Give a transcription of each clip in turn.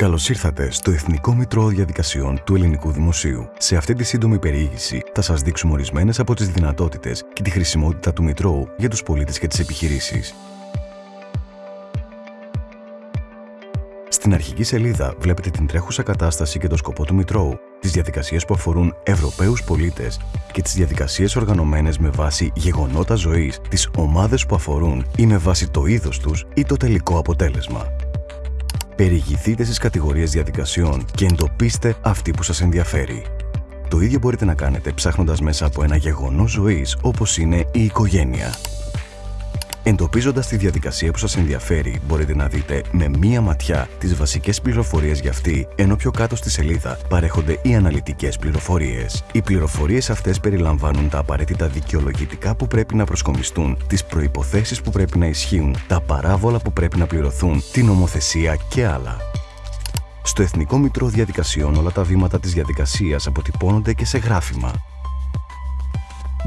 Καλώς ήρθατε στο Εθνικό Μητρό Διαδικασιών του Ελληνικού Δημοσίου. Σε αυτή τη σύντομη περιήγηση θα σας δείξουμε ορισμένες από τις δυνατότητες και τη χρησιμότητα του Μητρώου για τους πολίτες και τις επιχειρήσεις. Στην αρχική σελίδα βλέπετε την τρέχουσα κατάσταση και το σκοπό του Μητρώου, τις διαδικασίες που αφορούν Ευρωπαίους πολίτες και τις διαδικασίες οργανωμένες με βάση γεγονότα ζωής, τις ομάδες που αφορούν ή με βάση το είδος τους ή το τελικό αποτέλεσμα. Περιηγηθείτε στις κατηγορίες διαδικασιών και εντοπίστε αυτή που σας ενδιαφέρει. Το ίδιο μπορείτε να κάνετε ψάχνοντας μέσα από ένα γεγονός ζωής όπως είναι η οικογένεια. Εντοπίζοντας τη διαδικασία που σας ενδιαφέρει, μπορείτε να δείτε με μία ματιά τις βασικές πληροφορίες για αυτή, ενώ πιο κάτω στη σελίδα παρέχονται οι αναλυτικές πληροφορίες. Οι πληροφορίες αυτές περιλαμβάνουν τα απαραίτητα δικαιολογητικά που πρέπει να προσκομιστούν, τις προϋποθέσεις που πρέπει να ισχύουν, τα παράβολα που πρέπει να πληρωθούν, την νομοθεσία και άλλα. Στο Εθνικό Μητρό Διαδικασιών όλα τα βήματα της διαδικασίας αποτυπώνονται και σε γράφημα.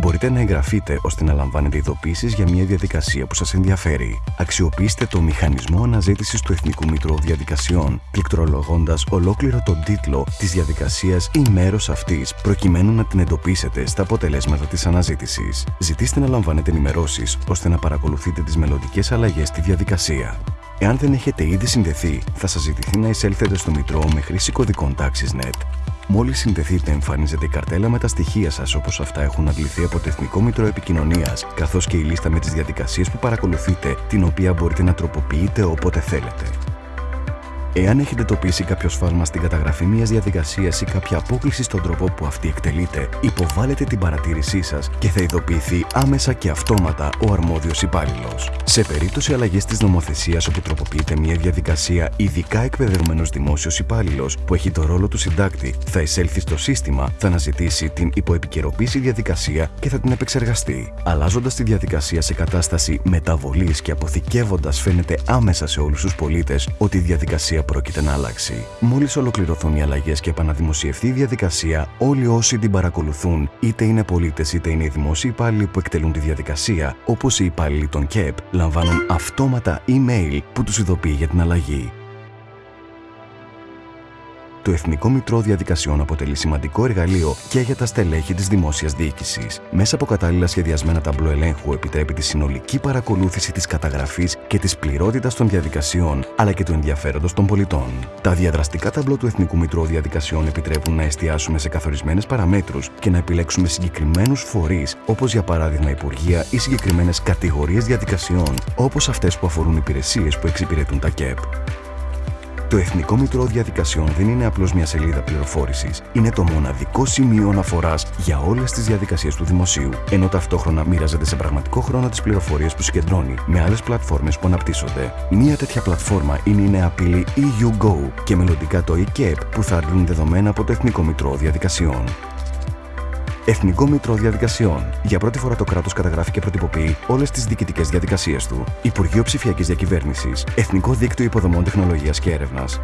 Μπορείτε να εγγραφείτε ώστε να λαμβάνετε ειδοποίησεις για μια διαδικασία που σας ενδιαφέρει. Αξιοποιήστε το μηχανισμό αναζήτησης του Εθνικού Μητρώου Διαδικασιών, πληκτρολογώντας ολόκληρο τον τίτλο της διαδικασίας ή μέρος αυτής, προκειμένου να την εντοπίσετε στα αποτελέσματα της αναζήτησης. Ζητήστε να λαμβάνετε ενημερώσεις ώστε να παρακολουθείτε τις μελλοντικές αλλαγές στη διαδικασία. Εάν δεν έχετε ήδη συνδεθεί, θα σας ζητηθεί να εισέλθετε στο Μητρό με χρήση κωδικών TaxisNet. Μόλις συνδεθείτε, εμφανίζεται η καρτέλα με τα στοιχεία σας όπως αυτά έχουν αντληθεί από το Εθνικό Μητρό Επικοινωνίας, καθώς και η λίστα με τις διαδικασίες που παρακολουθείτε, την οποία μπορείτε να τροποποιείτε όποτε θέλετε. Εάν έχετε εντοπίσει κάποιο σφάλμα στην καταγραφή μιας διαδικασίας ή κάποια απόκληση στον τρόπο που αυτή εκτελείται, υποβάλλετε την παρατήρησή σας και θα ειδοποιηθεί άμεσα και αυτόματα ο αρμόδιος υπάλληλος. Σε περίπτωση αλλαγής της νομοθεσίας όπου τροποποιείται μια διαδικασία, ειδικά εκπαιδευμένος δημόσιος υπάλληλος που έχει το ρόλο του συντάκτη, θα εισέλθει στο σύστημα, θα αναζητήσει την υποεπικαιροποίηση διαδικασία και θα την επεξεργαστεί. Αλλάζοντας τη διαδικασία σε κατάσταση μεταβολής και αποθηκεύοντας, φαίνεται άμεσα σε όλους τους πολίτες ότι η διαδικασία πρόκειται να αλλάξει. Μόλις ολοκληρωθούν οι αλλαγές και επαναδημοσιευθεί η διαδικασία, όλοι όσοι την παρακολουθούν, είτε είναι πολίτες είτε είναι οι δημόσιοι υπάλληλοι που εκτελούν τη διαδικασία, όπως οι υπάλληλοι των ΚΕΠ, λαμβάνουν αυτόματα email που τους ειδοποιεί για την αλλαγή. Το Εθνικό Μητρό Διαδικασιών αποτελεί σημαντικό εργαλείο και για τα στελέχη της δημόσιας διοίκησης. Μέσα από κατάλληλα σχεδιασμένα ταμπλό ελέγχου επιτρέπει τη συνολική παρακολούθηση της καταγραφής και της πληρότητας των διαδικασιών, αλλά και του ενδιαφέροντος των πολιτών. Τα διαδραστικά ταμπλό του Εθνικού Μητρού Διαδικασιών επιτρέπουν να εστιάσουμε σε καθορισμένες παραμέτρους και να επιλέξουμε συγκεκριμένους φορείς, όπως για παράδειγμα υπουργεία ή συγκεκριμένες κατηγορίες διαδικασιών, όπως αυτές που αφορούν υπηρεσίες που εξυπηρετούν τα ΚΕΠ. Το Εθνικό Μητρό Διαδικασιών δεν είναι απλώς μια σελίδα πληροφόρησης. Είναι το μοναδικό σημείο αναφοράς για όλες τις διαδικασίες του δημοσίου, ενώ ταυτόχρονα μοίραζεται σε πραγματικό χρόνο τις πληροφορίες που συγκεντρώνει με άλλες πλατφόρμες που αναπτύσσονται. Μία τέτοια πλατφόρμα είναι η νέα πύλη EUGO και μελλοντικά το eCap που θα αντλούν δεδομένα από το Εθνικό Μητρό Διαδικασιών. Εθνικό Μητρό Διαδικασιών. Για πρώτη φορά το κράτος καταγράφει και προτυποποιεί όλες τις διοικητικές διαδικασίες του. Υπουργείο Ψηφιακής Διακυβέρνησης. Εθνικό Δίκτυο Υποδομών Τεχνολογίας και Έρευνας.